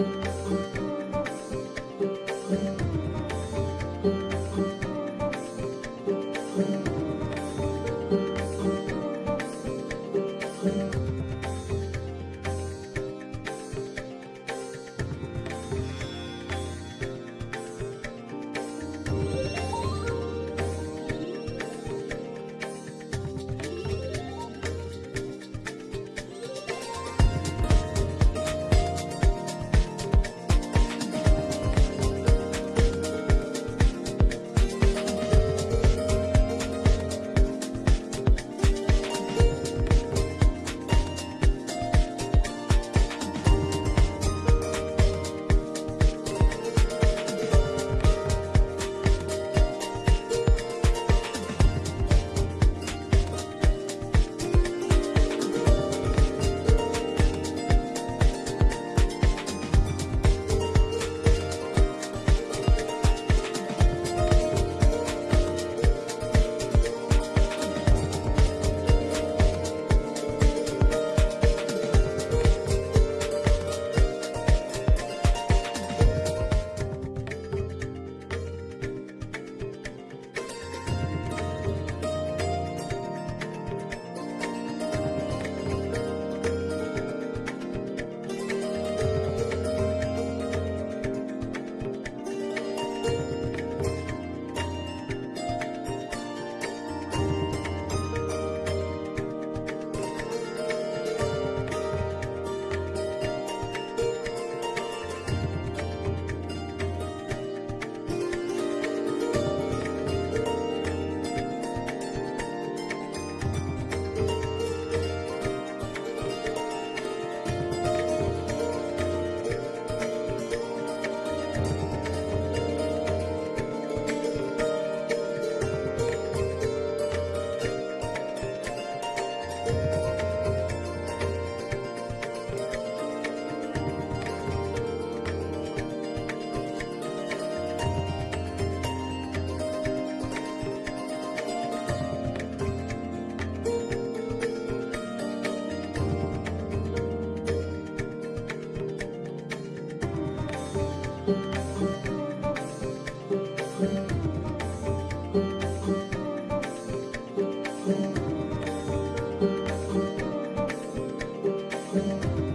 Música Bye.